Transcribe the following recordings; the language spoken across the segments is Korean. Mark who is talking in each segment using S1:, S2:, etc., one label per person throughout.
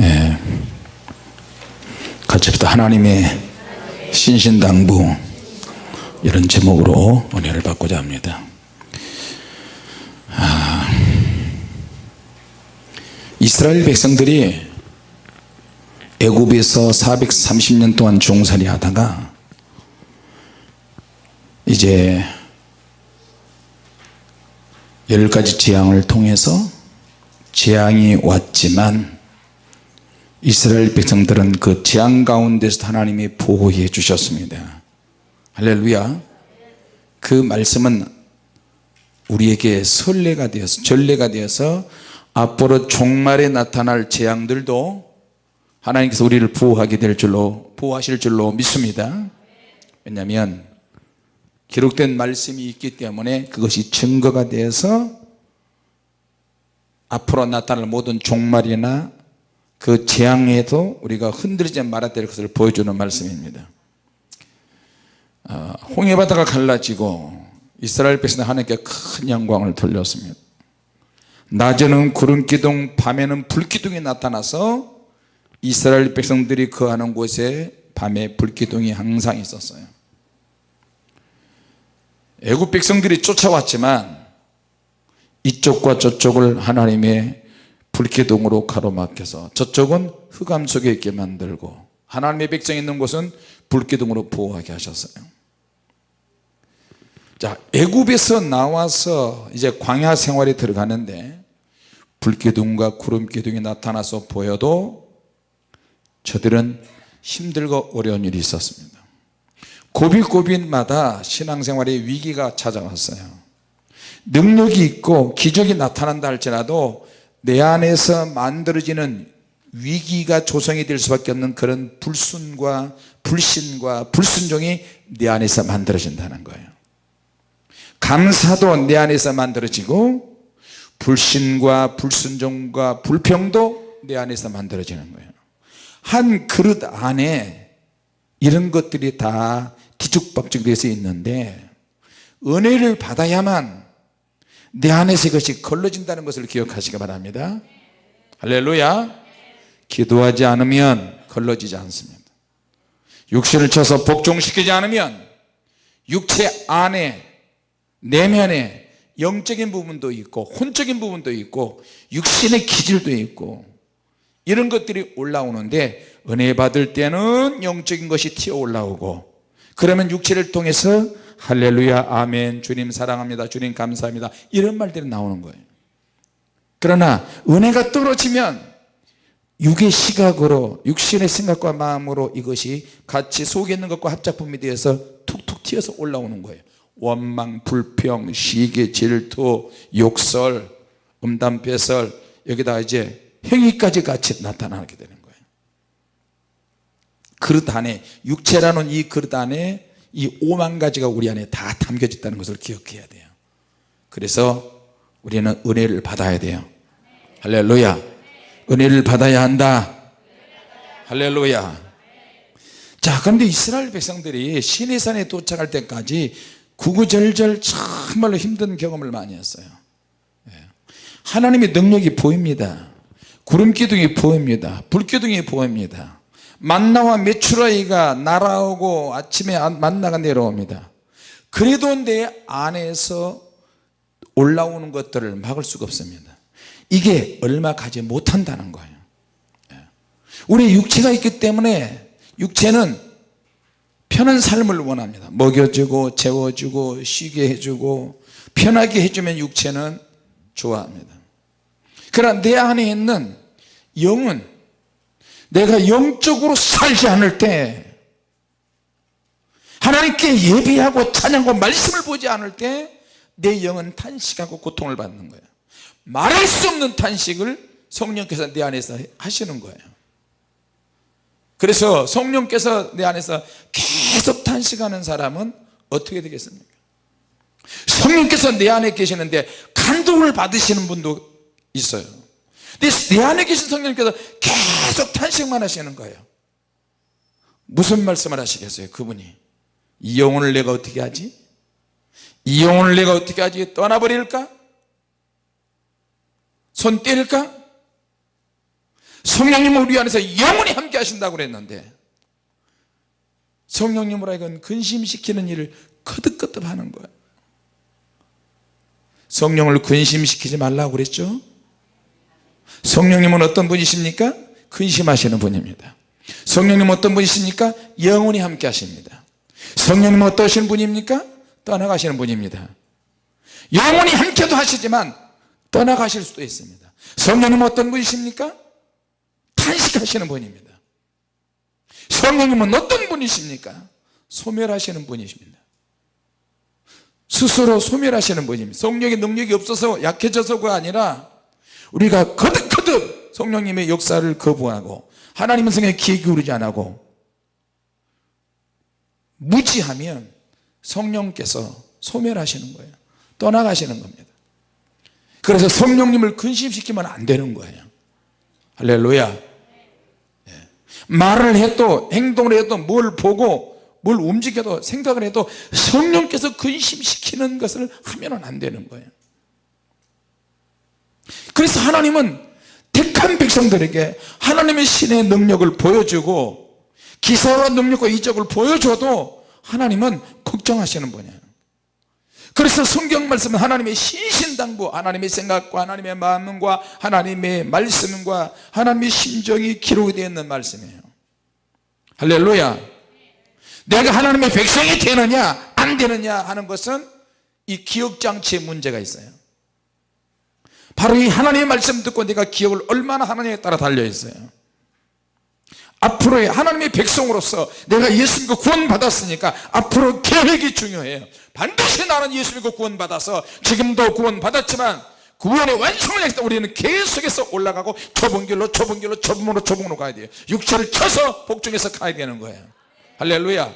S1: 예. 같이 합시다. 하나님의 신신당부. 이런 제목으로 은혜를 받고자 합니다. 아, 이스라엘 백성들이 애굽에서 430년 동안 종살이 하다가 이제 열 가지 재앙을 통해서 재앙이 왔지만 이스라엘 백성들은 그 재앙 가운데서 하나님이 보호해 주셨습니다. 할렐루야. 그 말씀은 우리에게 설레가 되어서 전례가 되어서 앞으로 종말에 나타날 재앙들도 하나님께서 우리를 보호하게 될 줄로 보호하실 줄로 믿습니다. 왜냐하면 기록된 말씀이 있기 때문에 그것이 증거가 되어서 앞으로 나타날 모든 종말이나 그 재앙에도 우리가 흔들리지 말아야 될 것을 보여주는 말씀입니다. 어, 홍해바다가 갈라지고 이스라엘 백성은 하나님께 큰 영광을 돌렸습니다. 낮에는 구름기둥 밤에는 불기둥이 나타나서 이스라엘 백성들이 거하는 곳에 밤에 불기둥이 항상 있었어요. 애굽 백성들이 쫓아왔지만 이쪽과 저쪽을 하나님의 불기둥으로 가로막혀서 저쪽은 흑암 속에 있게 만들고 하나님의 백성이 있는 곳은 불기둥으로 보호하게 하셨어요. 자 애굽에서 나와서 이제 광야 생활에 들어가는데 불기둥과 구름기둥이 나타나서 보여도 저들은 힘들고 어려운 일이 있었습니다. 고비고비마다 신앙생활에 위기가 찾아왔어요. 능력이 있고 기적이 나타난다 할지라도 내 안에서 만들어지는 위기가 조성이 될 수밖에 없는 그런 불순과 불신과 불순종이 내 안에서 만들어진다는 거예요. 감사도 내 안에서 만들어지고 불신과 불순종과 불평도 내 안에서 만들어지는 거예요. 한 그릇 안에 이런 것들이 다 뒤죽박죽 돼서 있는데 은혜를 받아야만 내 안에서 이것이 걸러진다는 것을 기억하시기 바랍니다. 할렐루야. 기도하지 않으면 걸러지지 않습니다. 육신을 쳐서 복종시키지 않으면 육체 안에 내면에 영적인 부분도 있고 혼적인 부분도 있고 육신의 기질도 있고 이런 것들이 올라오는데 은혜 받을 때는 영적인 것이 튀어 올라오고 그러면 육체를 통해서 할렐루야 아멘. 주님 사랑합니다. 주님 감사합니다. 이런 말들이 나오는 거예요. 그러나 은혜가 떨어지면 육의 시각으로 육신의 생각과 마음으로 이것이 같이 속에 있는 것과 합작품이 되어서 툭툭 튀어서 올라오는 거예요. 원망, 불평, 시기, 질투, 욕설, 음담배설. 여기다 이제 행위까지 같이 나타나게 되는 거예요. 그릇 안에 육체라는 이 그릇 안에 이 오만 가지가 우리 안에 다 담겨져 있다는 것을 기억해야 돼요. 그래서 우리는 은혜를 받아야 돼요. 할렐루야. 은혜를 받아야 한다. 할렐루야. 자 그런데 이스라엘 백성들이 시내산에 도착할 때까지 구구절절 정말로 힘든 경험을 많이 했어요. 예. 하나님의 능력이 보입니다. 구름기둥이 보입니다. 불기둥이 보입니다 만나와 메추라기가 날아오고 아침에 만나가 내려옵니다. 그래도 내 안에서 올라오는 것들을 막을 수가 없습니다. 이게 얼마 가지 못한다는 거예요. 예. 우리 육체가 있기 때문에 육체는 편한 삶을 원합니다. 먹여주고 재워주고 쉬게 해주고 편하게 해주면 육체는 좋아합니다. 그러나 내 안에 있는 영은 내가 영적으로 살지 않을 때 하나님께 예비하고 찬양하고 말씀을 보지 않을 때 내 영은 탄식하고 고통을 받는 거예요 말할 수 없는 탄식을 성령께서 내 안에서 하시는 거예요. 그래서 성령께서 내 안에서 계속 탄식하는 사람은 어떻게 되겠습니까? 성령께서 내 안에 계시는데 감동을 받으시는 분도 있어요 내 안에 계신 성령께서 계속 탄식만 하시는 거예요. 무슨 말씀을 하시겠어요 그분이? 이 영혼을 내가 어떻게 하지? 이 영혼을 내가 어떻게 하지? 떠나버릴까? 손 뗄까? 성령님은 우리 안에서 영원히 함께 하신다고 그랬는데 성령님으로 하여금 근심시키는 일을 거듭거듭 하는 거예요 성령을 근심시키지 말라고 그랬죠 성령님은 어떤 분이십니까? 근심하시는 분입니다. 성령님은 어떤 분이십니까? 영원히 함께 하십니다. 성령님은 어떠신 분입니까? 떠나가시는 분입니다. 영원히 함께도 하시지만 떠나가실 수도 있습니다. 성령님은 어떤 분이십니까? 탄식하시는 분입니다. 성령님은 어떤 분이십니까? 소멸하시는 분이십니다. 스스로 소멸하시는 분입니다. 성령의 능력이 없어서 약해져서가 아니라 우리가 거듭거듭 성령님의 역사를 거부하고 하나님의 성령에 귀 기울이지 않고 무지하면 성령께서 소멸하시는 거예요. 떠나가시는 겁니다. 그래서 성령님을 근심시키면 안 되는 거예요. 할렐루야. 예. 말을 해도 행동을 해도 뭘 보고 뭘 움직여도 생각을 해도 성령께서 근심시키는 것을 하면 안 되는 거예요 그래서 하나님은 택한 백성들에게 하나님의 신의 능력을 보여주고 기사와 능력과 이적을 보여줘도 하나님은 걱정하시는 분이에요. 그래서 성경 말씀은 하나님의 신신당부 하나님의 생각과 하나님의 마음과 하나님의 말씀과 하나님의 심정이 기록이 되어 있는 말씀이에요. 할렐루야. 내가 하나님의 백성이 되느냐 안 되느냐 하는 것은 이 기억장치에 문제가 있어요 바로 이 하나님의 말씀 듣고 내가 기억을 얼마나 하나님에 따라 달려있어요. 앞으로의 하나님의 백성으로서 내가 예수 믿고 구원 받았으니까 앞으로 계획이 중요해요. 반드시 나는 예수 믿고 구원 받아서 지금도 구원 받았지만 구원의 완성을 향해서 우리는 계속해서 올라가고 좁은 길로 좁은 길로 좁은 으로 좁은 으로 가야 돼요. 육체를 쳐서 복종해서 가야 되는 거예요. 할렐루야.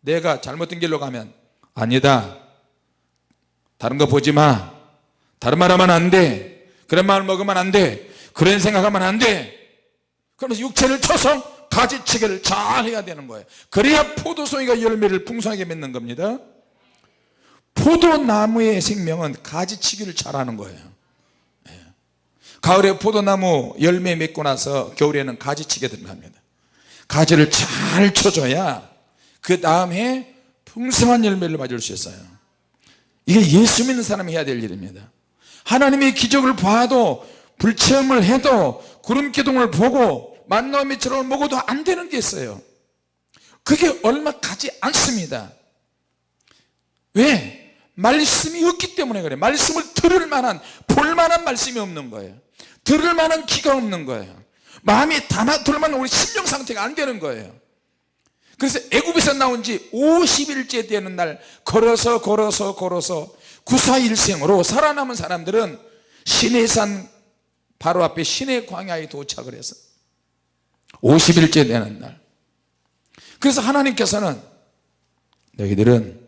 S1: 내가 잘못된 길로 가면 아니다. 다른 거 보지 마 다른 말 하면 안 돼. 그런 말 먹으면 안 돼. 그런 생각하면 안 돼. 그러면서 육체를 쳐서 가지치기를 잘 해야 되는 거예요. 그래야 포도송이가 열매를 풍성하게 맺는 겁니다. 포도나무의 생명은 가지치기를 잘하는 거예요. 예. 가을에 포도나무 열매 맺고 나서 겨울에는 가지치기 들어갑니다. 가지를 잘 쳐줘야 그 다음에 풍성한 열매를 맞을 수 있어요. 이게 예수 믿는 사람이 해야 될 일입니다 하나님의 기적을 봐도 불체험을 해도 구름 기둥을 보고 만나와 미처럼 먹어도 안 되는 게 있어요. 그게 얼마 가지 않습니다. 왜? 말씀이 없기 때문에 그래. 말씀을 들을 만한 볼 만한 말씀이 없는 거예요. 들을 만한 기가 없는 거예요. 마음이 담아둘 만한 우리 심령 상태가 안 되는 거예요. 그래서 애굽에서 나온 지 50일째 되는 날 걸어서 걸어서 걸어서 구사일생으로 살아남은 사람들은 시내산 바로 앞에 시내 광야에 도착을 해서 50일째 되는 날. 그래서 하나님께서는 너희들은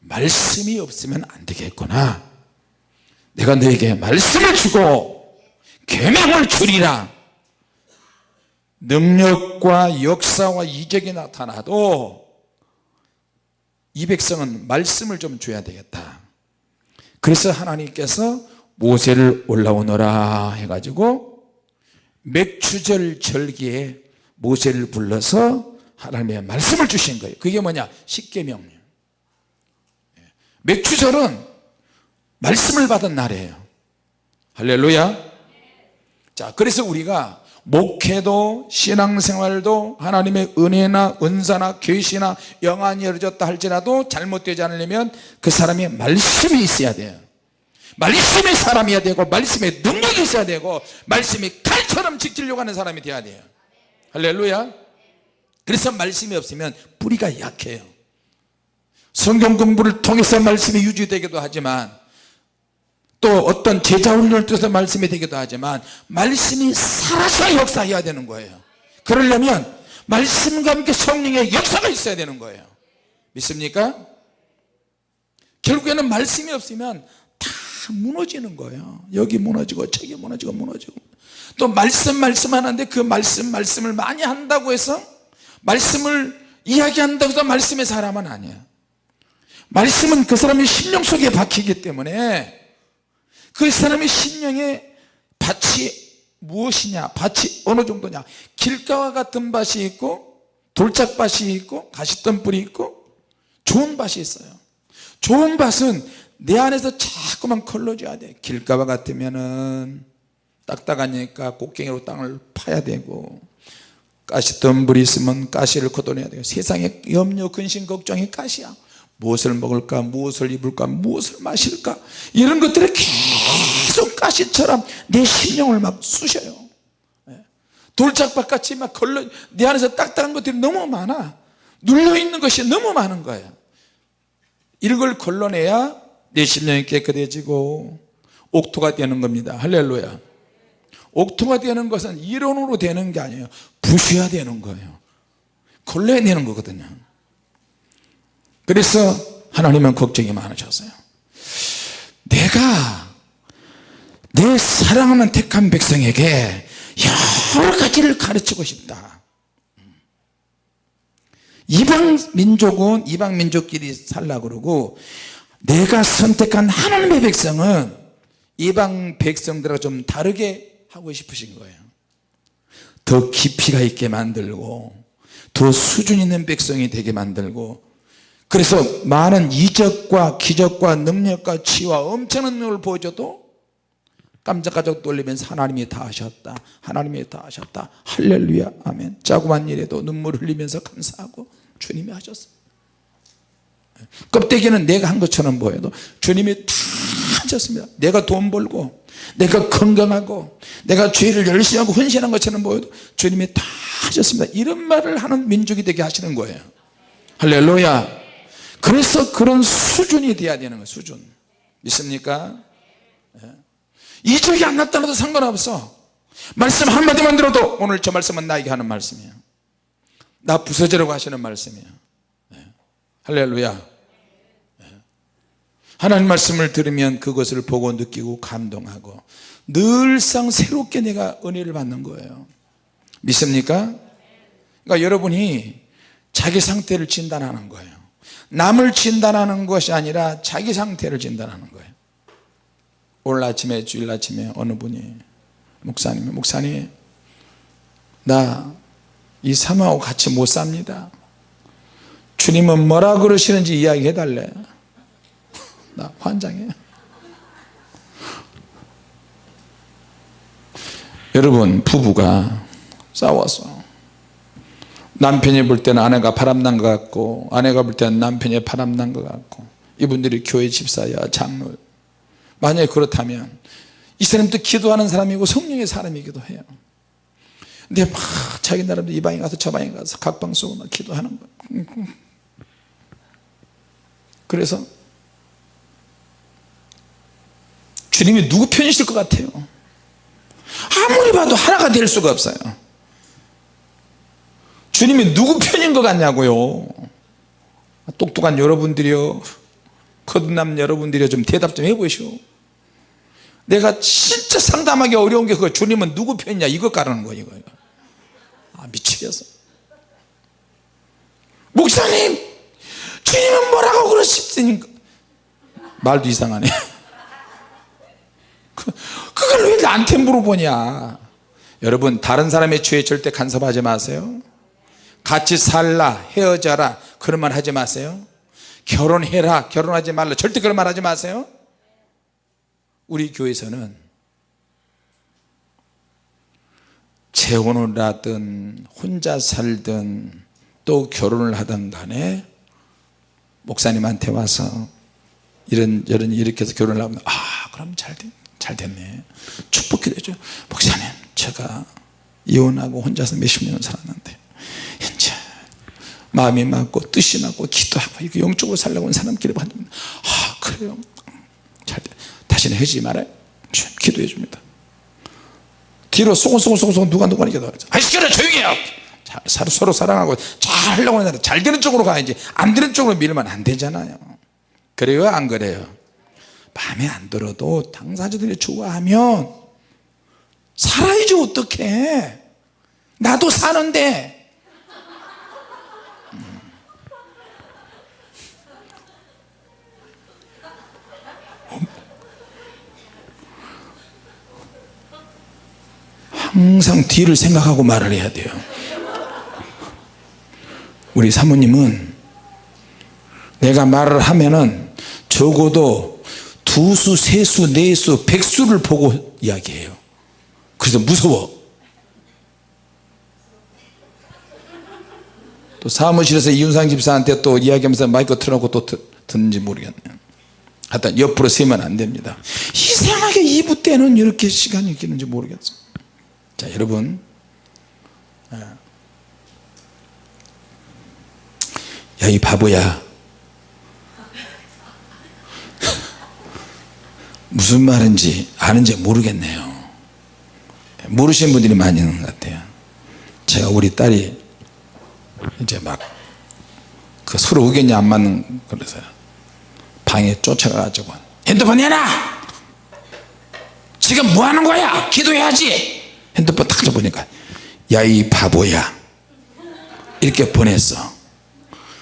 S1: 말씀이 없으면 안 되겠구나. 내가 너에게 말씀을 주고 계명을 주리라. 능력과 역사와 이적이 나타나도 이 백성은 말씀을 좀 줘야 되겠다. 그래서 하나님께서 모세를 올라오너라 해가지고 맥추절 절기에 모세를 불러서 하나님의 말씀을 주신 거예요. 그게 뭐냐? 십계명 예. 맥추절은 말씀을 받은 날이에요. 할렐루야. 자 그래서 우리가 목회도 신앙생활도 하나님의 은혜나 은사나 계시나 영안이 열어졌다 할지라도 잘못되지 않으려면 그 사람이 말씀이 있어야 돼요. 말씀의 사람이어야 되고 말씀의 능력이 있어야 되고 말씀이 칼처럼 지키려고 하는 사람이 돼야 돼요. 할렐루야. 그래서 말씀이 없으면 뿌리가 약해요. 성경 공부를 통해서 말씀이 유지되기도 하지만 또 어떤 제자훈련을 통해서 말씀이 되기도 하지만 말씀이 살아서 역사해야 되는 거예요. 그러려면 말씀과 함께 성령의 역사가 있어야 되는 거예요. 믿습니까? 결국에는 말씀이 없으면 다 무너지는 거예요. 여기 무너지고 저기 무너지고 무너지고. 또 말씀 말씀 하는데 그 말씀 말씀을 많이 한다고 해서 말씀을 이야기한다고 해서 말씀의 사람은 아니야 말씀은 그 사람의 심령 속에 박히기 때문에 그 사람의 심령에 밭이 무엇이냐 밭이 어느 정도냐. 길가와 같은 밭이 있고 돌짝밭이 있고 가시덤불이 있고 좋은 밭이 있어요. 좋은 밭은 내 안에서 자꾸만 걸러줘야 돼. 길가와 같으면은 딱딱하니까 곡괭이로 땅을 파야 되고 가시덤불이 있으면 가시를 걷어내야 돼요 세상에 염려 근심 걱정이 가시야 무엇을 먹을까? 무엇을 입을까? 무엇을 마실까? 이런 것들이 계속 가시처럼 내 심령을 막 쑤셔요. 예. 돌짝밭같이 막 걸러 내 안에서 딱딱한 것들이 너무 많아. 눌려있는 것이 너무 많은 거예요. 이런 걸 걸러내야 내 심령이 깨끗해지고 옥토가 되는 겁니다. 할렐루야. 옥토가 되는 것은 이론으로 되는 게 아니에요. 부셔야 되는 거예요. 걸러야 되는 거거든요 그래서 하나님은 걱정이 많으셨어요. 내가 내 사랑하는 택한 백성에게 여러 가지를 가르치고 싶다. 이방 민족은 이방 민족끼리 살라 그러고 내가 선택한 하나님의 백성은 이방 백성들과 좀 다르게 하고 싶으신 거예요. 더 깊이가 있게 만들고 더 수준 있는 백성이 되게 만들고 그래서 많은 이적과 기적과 능력과 치유와 엄청난 능력을 보여줘도 깜짝깜짝 놀리면서 하나님이 다 하셨다. 하나님이 다 하셨다. 할렐루야. 아멘. 자그만 일에도 눈물 흘리면서 감사하고 주님이 하셨어. 껍데기는 내가 한 것처럼 보여도 주님이 다 하셨습니다. 내가 돈 벌고 내가 건강하고 내가 죄를 열심히 하고 헌신한 것처럼 보여도 주님이 다 하셨습니다. 이런 말을 하는 민족이 되게 하시는 거예요. 할렐루야 그래서 그런 수준이 돼야 되는 거예요 수준 믿습니까? 예. 이적이 안 나타나도 상관없어 말씀 한마디만 들어도 오늘 저 말씀은 나에게 하는 말씀이에요 나 부서지라고 하시는 말씀이에요 예. 할렐루야 예. 하나님 말씀을 들으면 그것을 보고 느끼고 감동하고 늘상 새롭게 내가 은혜를 받는 거예요 믿습니까? 그러니까 여러분이 자기 상태를 진단하는 거예요 남을 진단하는 것이 아니라 자기 상태를 진단하는 거예요. 오늘 아침에 주일 아침에 어느 분이 목사님 목사님 나 이 사모하고 같이 못 삽니다. 주님은 뭐라 그러시는지 이야기해 달래. 나 환장해. 여러분 부부가 싸웠어 남편이 볼 때는 아내가 바람난 것 같고 아내가 볼 때는 남편이 바람난 것 같고 이분들이 교회 집사야 장로. 만약에 그렇다면 이 사람도 기도하는 사람이고 성령의 사람이기도 해요. 근데 막 자기 나름대로 이 방에 가서 저 방에 가서 각방 막 기도하는 거예요 그래서 주님이 누구 편이실 것 같아요? 아무리 봐도 하나가 될 수가 없어요 주님이 누구 편인 것 같냐고요? 똑똑한 여러분들이요. 거듭남 여러분들이 좀 대답 좀 해보시오. 내가 진짜 상담하기 어려운 게 그거 주님은 누구 편이냐? 이거 가르는 거예요 이거. 아 미치겠어. 목사님! 주님은 뭐라고 그러십니까? 말도 이상하네. 그, 그걸 왜 나한테 물어보냐? 여러분 다른 사람의 죄에 절대 간섭하지 마세요 같이 살라 헤어져라. 그런 말 하지 마세요. 결혼해라 결혼하지 말라. 절대 그런 말 하지 마세요. 우리 교회에서는 재혼을 하든 혼자 살든 또 결혼을 하든 간에 목사님한테 와서 이런 이런 이렇게 해서 결혼을 하면 아 그럼 잘, 됐, 잘 됐네. 축복해 되죠. 목사님 제가 이혼하고 혼자서 몇십 년을 살았는데 마음이 맞고 뜻이 맞고 기도하고 이거 영적으로 살려고 하는 사람끼리 받으면 아 그래요. 잘 돼. 다시는 헤어지지 말아요. 기도해 줍니다. 뒤로 소곤소곤소곤 누가 누가 기도하죠 아 시끄러 조용히 해요. 서로 사랑하고 잘 하려고 하는데 잘 되는 쪽으로 가야지. 안 되는 쪽으로 밀면 안 되잖아요. 그래요? 안 그래요? 마음에 안 들어도 당사자들이 좋아하면 살아야지 어떡해. 나도 사는데 항상 뒤를 생각하고 말을 해야 돼요. 우리 사모님은 내가 말을 하면은 적어도 두수, 세수, 네수, 백수를 보고 이야기해요. 그래서 무서워. 또 사무실에서 이윤상 집사한테 또 이야기하면서 마이크 틀어놓고 또 듣, 듣는지 모르겠네요. 하여튼 옆으로 세면 안 됩니다. 이상하게 2부 때는 이렇게 시간이 기는지 모르겠어 자 여러분. 야 이 바보야. 무슨 말인지 아는지 모르겠네요. 모르시는 분들이 많이 있는 것 같아요. 제가 우리 딸이 이제 막 그 서로 의견이 안 맞는 그래서 방에 쫓아가가지고 핸드폰 내놔 지금 뭐 하는 거야? 기도해야지 핸드폰 탁 줘보니까 야 이 바보야. 이렇게 보냈어.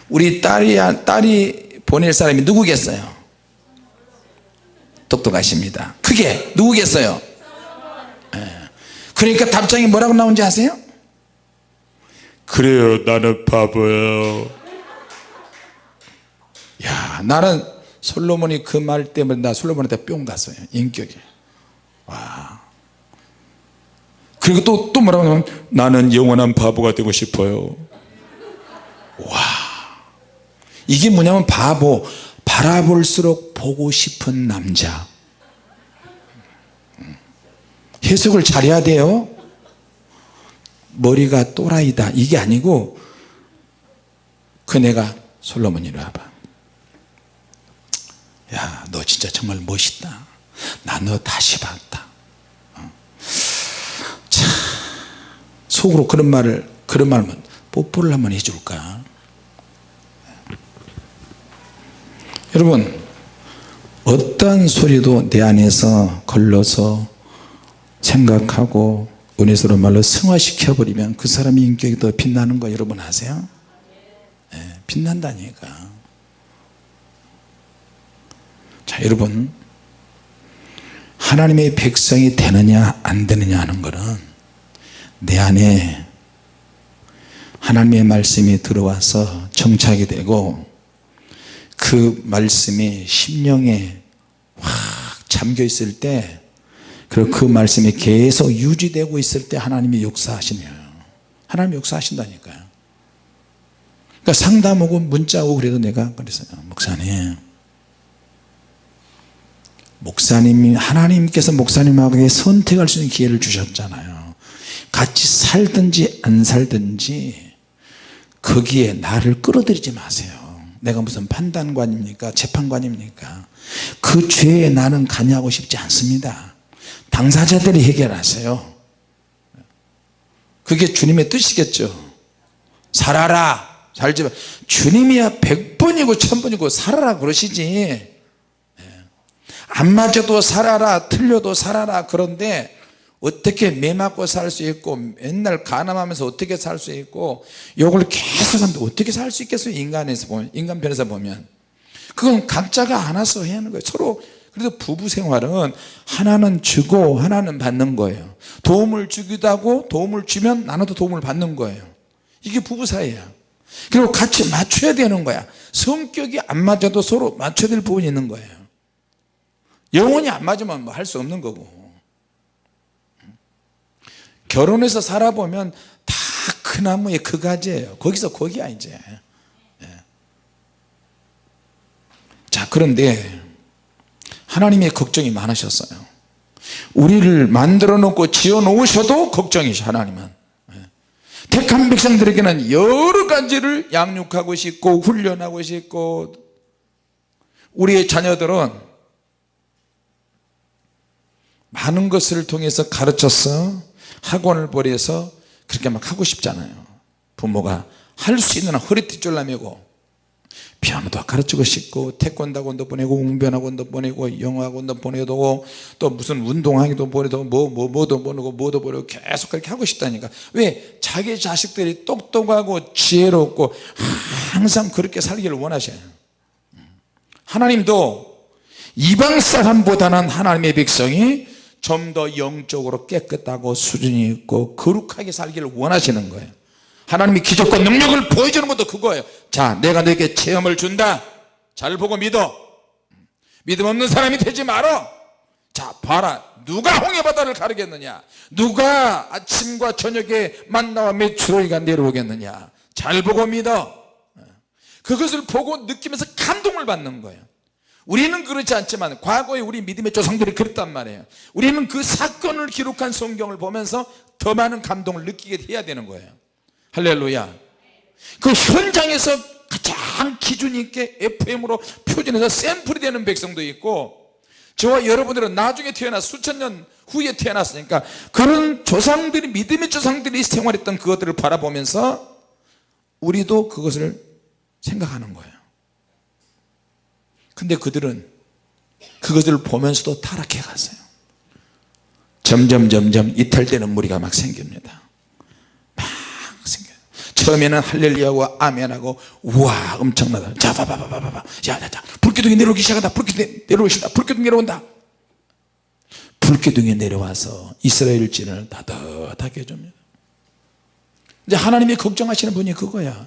S1: 우리 딸이 딸이 보낼 사람이 누구겠어요? 똑똑하십니다. 그게 누구겠어요? 예. 그러니까 답장이 뭐라고 나온지 아세요?
S2: 그래요 나는 바보예요.
S1: 야 나는 솔로몬이 그 말 때문에 나 솔로몬한테 뿅 갔어요. 인격이. 와 그리고 또 또 뭐라고 하면
S2: 나는 영원한 바보가 되고 싶어요.
S1: 이게 뭐냐면 바보. 바라볼수록 보고 싶은 남자. 음. 해석을 잘해야 돼요. 머리가 또라이다. 이게 아니고 그 내가 솔로몬이로 와봐 야 너 진짜 정말 멋있다. 나 너 다시 봤다 어. 자 속으로 그런 말을 그런 말만 뽀뽀를 한번 해줄까? 여러분 어떠한 소리도 내 안에서 걸러서 생각하고 은혜스러운 말로 승화시켜 버리면 그 사람의 인격이 더 빛나는 거 여러분 아세요? 네, 빛난다니까. 자 여러분. 하나님의 백성이 되느냐 안 되느냐 하는 것은 내 안에 하나님의 말씀이 들어와서 정착이 되고 그 말씀이 심령에 확 잠겨 있을 때 그리고 그 말씀이 계속 유지되고 있을 때 하나님이 역사하시네요. 하나님이 역사하신다니까요. 그러니까 상담 하고 문자 오고 그래도 내가 그랬어요 목사님. 목사님이 하나님께서 목사님에게 선택할 수 있는 기회를 주셨잖아요 같이 살든지 안 살든지 거기에 나를 끌어들이지 마세요. 내가 무슨 판단관입니까? 재판관입니까? 그 죄에 나는 관여하고 싶지 않습니다. 당사자들이 해결하세요. 그게 주님의 뜻이겠죠. 살아라. 살지 마 주님이야 백번이고 천번이고 살아라 그러시지. 안 맞아도 살아라 틀려도 살아라. 그런데 어떻게 매 맞고 살 수 있고 맨날 가늠하면서 어떻게 살 수 있고 욕을 계속 하는데 어떻게 살 수 있겠어요? 인간에서 보면 인간 편에서 보면. 그건 각자가 알아서 해야 하는 거예요. 서로 그래서 부부 생활은 하나는 주고 하나는 받는 거예요. 도움을 주기도 하고 도움을 주면 나눠도 도움을 받는 거예요. 이게 부부 사이야 그리고 같이 맞춰야 되는 거야. 성격이 안 맞아도 서로 맞춰야 될 부분이 있는 거예요. 영혼이 안 맞으면 뭐 할 수 없는 거고 결혼해서 살아보면 다 그 나무의 그 가지예요 거기서 거기야 이제 예. 자 그런데 하나님의 걱정이 많으셨어요 우리를 만들어 놓고 지어 놓으셔도 걱정이셔 하나님은 예. 택한 백성들에게는 여러 가지를 양육하고 싶고 훈련하고 싶고 우리의 자녀들은 많은 것을 통해서 가르쳐서 학원을 보내서 그렇게 막 하고 싶잖아요. 부모가 할 수 있는 한 허리띠 졸라매고 피아노도 가르치고 싶고 태권도 학원도 보내고 웅변 학원도 보내고 영어 학원도 보내고 또 무슨 운동하기도 보내고 뭐, 뭐, 뭐도 보내고 뭐도 보내고 계속 그렇게 하고 싶다니까. 왜? 자기 자식들이 똑똑하고 지혜롭고 항상 그렇게 살기를 원하셔요. 하나님도 이방 사람보다는 하나님의 백성이 좀 더 영적으로 깨끗하고 수준이 있고 거룩하게 살기를 원하시는 거예요. 하나님이 기적과 능력을 보여주는 것도 그거예요. 자 내가 너에게 체험을 준다. 잘 보고 믿어. 믿음 없는 사람이 되지 말어. 자 봐라. 누가 홍해바다를 가르겠느냐? 누가 아침과 저녁에 만나와 메추라기가 내려오겠느냐? 잘 보고 믿어. 그것을 보고 느끼면서 감동을 받는 거예요 우리는 그렇지 않지만 과거에 우리 믿음의 조상들이 그랬단 말이에요. 우리는 그 사건을 기록한 성경을 보면서 더 많은 감동을 느끼게 해야 되는 거예요. 할렐루야. 그 현장에서 가장 기준 있게 FM으로 표준해서 샘플이 되는 백성도 있고 저와 여러분들은 나중에 태어나 수천 년 후에 태어났으니까 그런 조상들이 믿음의 조상들이 생활했던 그것들을 바라보면서 우리도 그것을 생각하는 거예요 근데 그들은 그것을 보면서도 타락해 갔어요. 점점 점점 이탈되는 무리가 막 생깁니다. 막 생겨요. 처음에는 할렐루야고 아멘하고 우와 엄청나다. 자 봐봐봐봐봐 야자자. 불기둥이 내려오기 시작한다. 불기둥이 내려오신다. 불기둥 내려온다. 불기둥이 내려와서 이스라엘 진을 따뜻하게 해줍니다. 이제 하나님이 걱정하시는 분이 그거야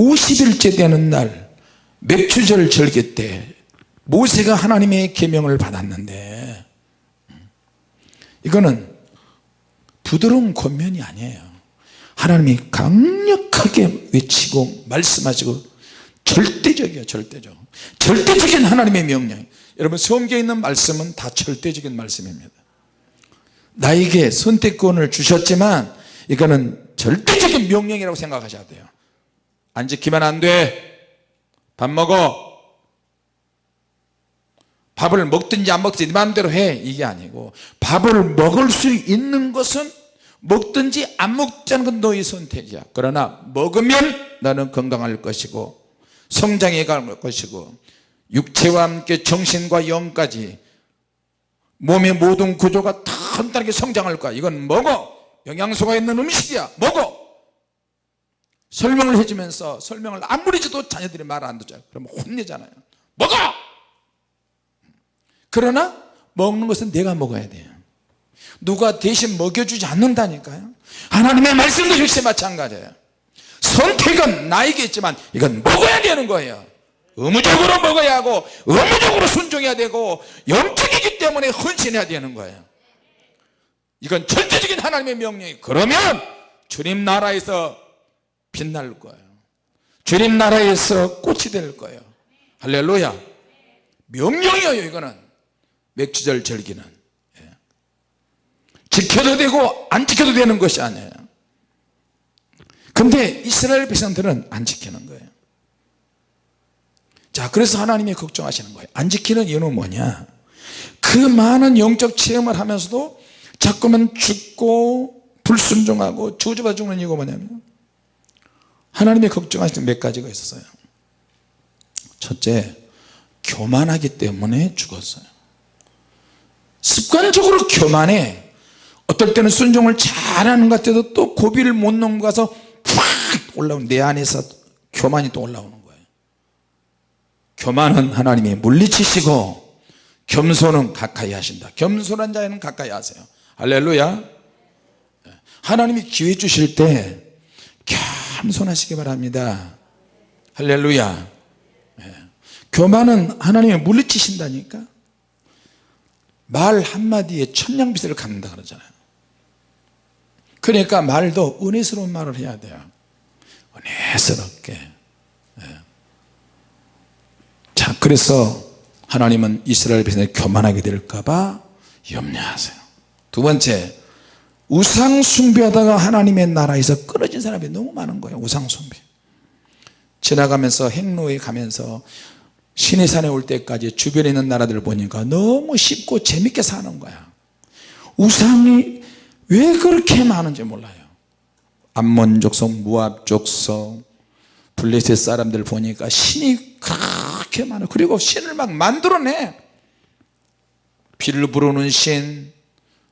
S1: 50일째 되는 날 맥주절 절기 때 모세가 하나님의 계명을 받았는데 이거는 부드러운 권면이 아니에요. 하나님이 강력하게 외치고 말씀하시고 절대적이에요 절대적. 절대적인 하나님의 명령. 여러분 성경에 있는 말씀은 다 절대적인 말씀입니다. 나에게 선택권을 주셨지만 이거는 절대적인 명령이라고 생각하셔야 돼요 안 지키면 안 돼 밥 먹어. 밥을 먹든지 안 먹든지 네 마음대로 해. 이게 아니고 밥을 먹을 수 있는 것은 먹든지 안 먹자는 건 너의 선택이야. 그러나 먹으면 나는 건강할 것이고 성장해 갈 것이고 육체와 함께 정신과 영까지 몸의 모든 구조가 다 단단하게 성장할 거야. 이건 먹어. 영양소가 있는 음식이야. 먹어 설명을 해주면서 설명을 아무리 줘도 자녀들이 말안 듣죠. 그러면 혼내잖아요. 먹어! 그러나 먹는 것은 내가 먹어야 돼요. 누가 대신 먹여주지 않는다니까요. 하나님의 말씀도 역시 마찬가지예요. 선택은 나에게 있지만 이건 먹어야 되는 거예요. 의무적으로 먹어야 하고 의무적으로 순종해야 되고 영적이기 때문에 헌신해야 되는 거예요. 이건 절대적인 하나님의 명령이 그러면 주님 나라에서 빛날 거예요. 주님 나라에서 꽃이 될 거예요. 할렐루야. 명령이에요 이거는. 맥주절 절기는. 예. 지켜도 되고 안 지켜도 되는 것이 아니에요. 근데 이스라엘 백성들은 안 지키는 거예요. 자 그래서 하나님이 걱정하시는 거예요. 안 지키는 이유는 뭐냐? 그 많은 영적 체험을 하면서도 자꾸만 죽고 불순종하고 저주받아 죽는 이유가 뭐냐면 하나님이 걱정하시는 몇 가지가 있었어요. 첫째 교만하기 때문에 죽었어요. 습관적으로 교만해. 어떨 때는 순종을 잘하는 것 같아도 또 고비를 못 넘어가서 팍 올라오는 내 안에서 교만이 또 올라오는 거예요. 교만은 하나님이 물리치시고 겸손은 가까이 하신다. 겸손한 자에는 가까이 하세요. 할렐루야. 하나님이 기회 주실 때 겸손하시기 바랍니다. 할렐루야. 예. 교만은 하나님이 물리치신다니까? 말 한마디에 천냥빚을 갚는다 그러잖아요. 그러니까 말도 은혜스러운 말을 해야 돼요. 은혜스럽게. 예. 자 그래서 하나님은 이스라엘 백성이 교만하게 될까봐 염려하세요. 두 번째 우상 숭배하다가 하나님의 나라에서 끊어진 사람이 너무 많은 거예요 우상 숭배. 지나가면서 행로에 가면서 신의 산에 올 때까지 주변에 있는 나라들을 보니까 너무 쉽고 재밌게 사는 거야. 우상이 왜 그렇게 많은지 몰라요. 암몬 족속 무압 족속 블레셋 사람들 보니까 신이 그렇게 많아. 그리고 신을 막 만들어내. 비를 부르는 신,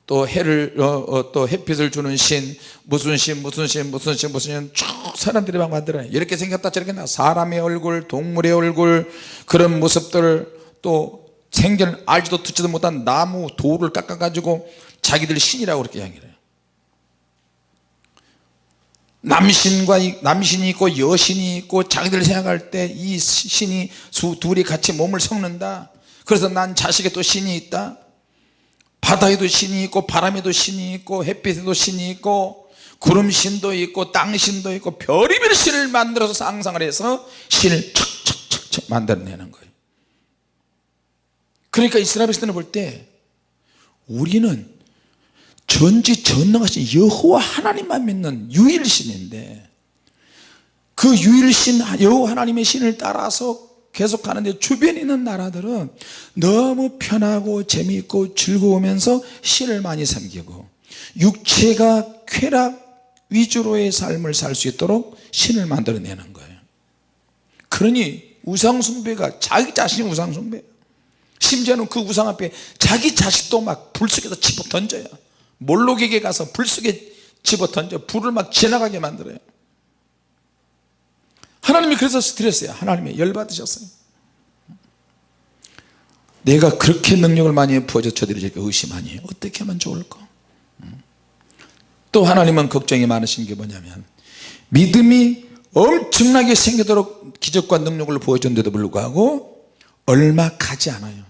S1: 또 해를 어, 어, 또 햇빛을 주는 신 무슨 신 무슨 신 무슨 신 무슨 신쭉 사람들이 막 만들어내. 이렇게 생겼다 저렇게 나. 사람의 얼굴 동물의 얼굴 그런 모습들 또 생전 알지도 듣지도 못한 나무 돌을 깎아 가지고 자기들 신이라고 그렇게 이야기를 해요. 남신과 이- 남신이 있고 여신이 있고 자기들 생각할 때 이 신이 수 둘이 같이 몸을 섞는다. 그래서 난 자식에 또 신이 있다 바다에도 신이 있고 바람에도 신이 있고 햇빛에도 신이 있고 구름신도 있고 땅신도 있고 별의별 신을 만들어서 상상을 해서 신을 척척척척 만들어내는 거예요. 그러니까 이스라엘 백성을 볼때 우리는 전지전능하신 여호와 하나님만 믿는 유일신인데 그 유일신 여호와 하나님의 신을 따라서 계속 가는데 주변에 있는 나라들은 너무 편하고 재미있고 즐거우면서 신을 많이 섬기고 육체가 쾌락 위주로의 삶을 살 수 있도록 신을 만들어내는 거예요. 그러니 우상숭배가 자기 자신이 우상숭배. 심지어는 그 우상 앞에 자기 자식도 막 불 속에서 집어 던져요. 몰록에게 가서 불 속에 집어 던져. 불을 막 지나가게 만들어요 하나님이 그래서 스트레스야. 하나님이 열받으셨어요. 내가 그렇게 능력을 많이 부어줘 저들이 저렇게 의심하니 어떻게 하면 좋을까? 또 하나님은 걱정이 많으신 게 뭐냐면 믿음이 엄청나게 생기도록 기적과 능력을 보여줬는데도 불구하고 얼마 가지 않아요.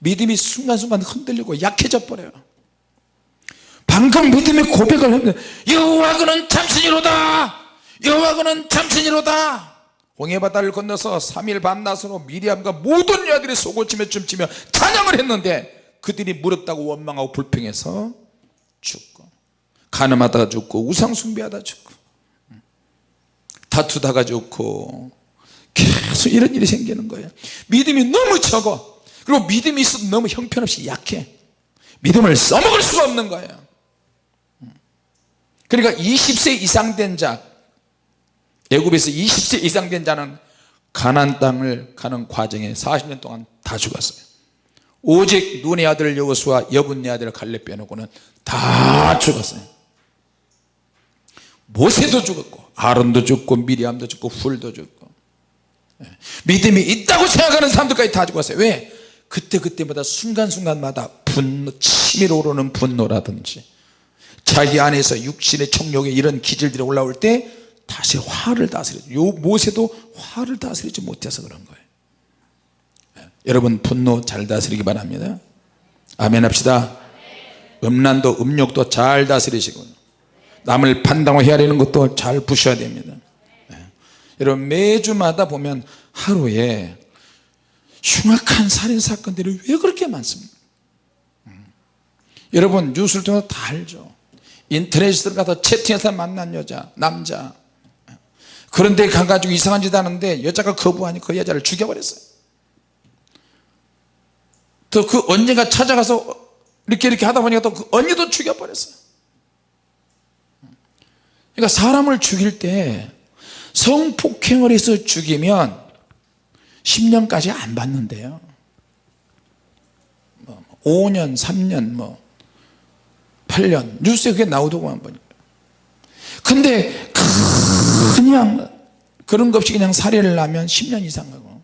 S1: 믿음이 순간순간 흔들리고 약해져 버려요. 방금 믿음의 고백을 했는데 여호와 그는 참신이로다! 여호와 그는 참신이로다 홍해바다를 건너서 3일 밤낮으로 미리암과 모든 여자들이 속을 치며 춤추며 찬양을 했는데 그들이 무렵다고 원망하고 불평해서 죽고 가늠하다가 죽고 우상숭배하다 죽고 다투다가 죽고 계속 이런 일이 생기는 거예요. 믿음이 너무 적어. 그리고 믿음이 있어도 너무 형편없이 약해. 믿음을 써먹을 수가 없는 거예요. 그러니까 20세 이상 된자 애굽에서 20세 이상 된 자는 가나안 땅을 가는 과정에 40년 동안 다 죽었어요 오직 눈의 아들 여호수아 여분의 아들 갈렙 빼놓고는 다 죽었어요 모세도 죽었고 아론도 죽고 미리암도 죽고 훌도 죽고 예. 믿음이 있다고 생각하는 사람들까지 다 죽었어요 왜? 그때그때마다 순간순간마다 분노 치밀어 오르는 분노라든지 자기 안에서 육신의 청력에 이런 기질들이 올라올 때 다시 화를 다스리죠 요 모세도 화를 다스리지 못해서 그런 거예요. 예. 여러분 분노 잘 다스리기 바랍니다. 아멘 합시다. 음란도 음욕도 잘 다스리시고 남을 판단하고 헤아리는 것도 잘 부셔야 됩니다. 예. 여러분 매주마다 보면 하루에 흉악한 살인사건들이 왜 그렇게 많습니까? 음. 여러분 뉴스를 통해서 다 알죠. 인터넷에 들어가서 채팅해서 만난 여자 남자 그런데 가가지고 이상한 짓 하는데 여자가 거부하니 그 여자를 죽여버렸어요. 또 그 언니가 찾아가서 이렇게 이렇게 하다 보니까 또 그 언니도 죽여버렸어요. 그러니까 사람을 죽일 때 성폭행을 해서 죽이면 10년까지 안 받는데요. 뭐 5년 3년 뭐 8년. 뉴스에 그게 나오더구만 보니까. 근데 그 냥 그런 것 없이 그냥 살해를 하면 10년 이상 하고.